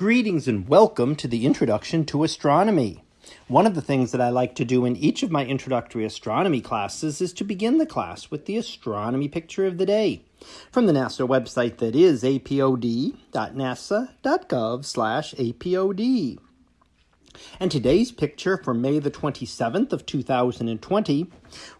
Greetings and welcome to the Introduction to Astronomy. One of the things that I like to do in each of my introductory astronomy classes is to begin the class with the astronomy picture of the day from the NASA website that is apod.nasa.gov slash apod. And today's picture for May the 27th of 2020,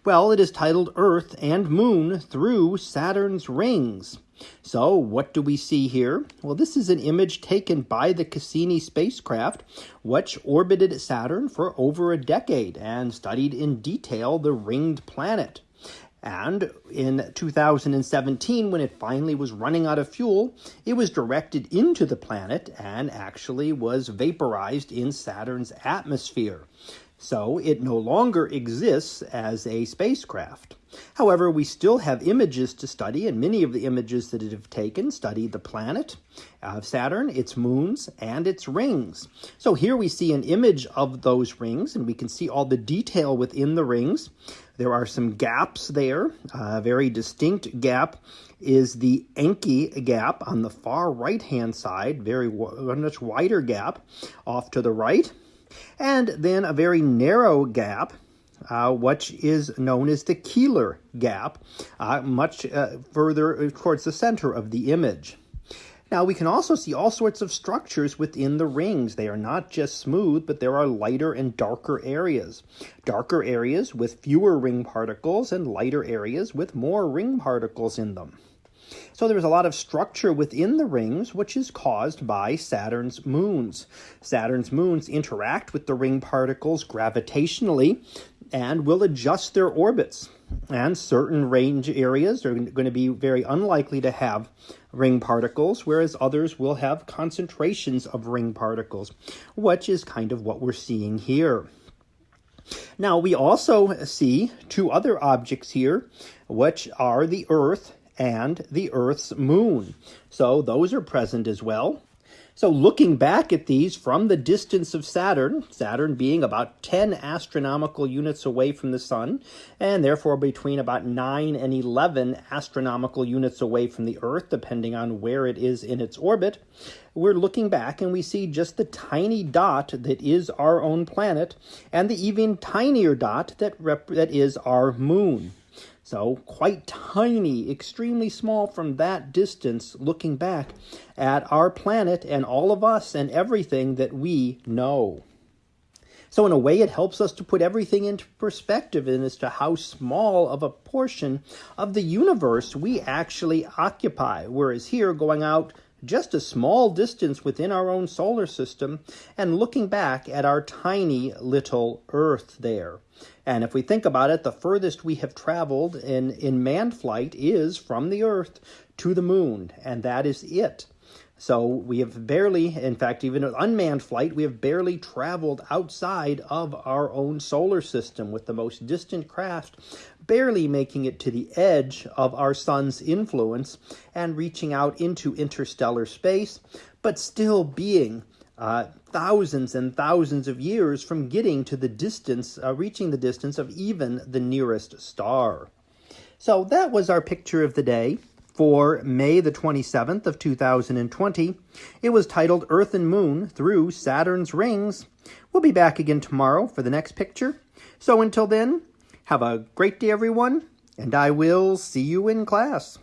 well, it is titled Earth and Moon Through Saturn's Rings. So what do we see here? Well, this is an image taken by the Cassini spacecraft, which orbited Saturn for over a decade and studied in detail the ringed planet. And in 2017, when it finally was running out of fuel, it was directed into the planet and actually was vaporized in Saturn's atmosphere. So it no longer exists as a spacecraft. However, we still have images to study, and many of the images that it have taken study the planet of Saturn, its moons, and its rings. So here we see an image of those rings, and we can see all the detail within the rings. There are some gaps there. A very distinct gap is the Encke gap on the far right-hand side, very much wider gap off to the right. And then a very narrow gap uh, which is known as the Keeler gap, uh, much uh, further towards the center of the image. Now we can also see all sorts of structures within the rings. They are not just smooth, but there are lighter and darker areas. Darker areas with fewer ring particles and lighter areas with more ring particles in them. So there's a lot of structure within the rings, which is caused by Saturn's moons. Saturn's moons interact with the ring particles gravitationally and will adjust their orbits. And certain range areas are going to be very unlikely to have ring particles, whereas others will have concentrations of ring particles, which is kind of what we're seeing here. Now, we also see two other objects here, which are the Earth and the Earth's moon. So those are present as well. So looking back at these from the distance of Saturn, Saturn being about 10 astronomical units away from the Sun, and therefore between about 9 and 11 astronomical units away from the Earth, depending on where it is in its orbit, we're looking back and we see just the tiny dot that is our own planet, and the even tinier dot that, that is our moon. So quite tiny, extremely small from that distance, looking back at our planet and all of us and everything that we know. So in a way, it helps us to put everything into perspective and as to how small of a portion of the universe we actually occupy. Whereas here, going out just a small distance within our own solar system and looking back at our tiny little Earth there. And if we think about it, the furthest we have traveled in, in manned flight is from the Earth to the moon, and that is it. So we have barely, in fact, even an unmanned flight, we have barely traveled outside of our own solar system with the most distant craft barely making it to the edge of our sun's influence and reaching out into interstellar space, but still being uh, thousands and thousands of years from getting to the distance, uh, reaching the distance of even the nearest star. So that was our picture of the day for May the 27th of 2020. It was titled Earth and Moon Through Saturn's Rings. We'll be back again tomorrow for the next picture. So until then, have a great day, everyone, and I will see you in class.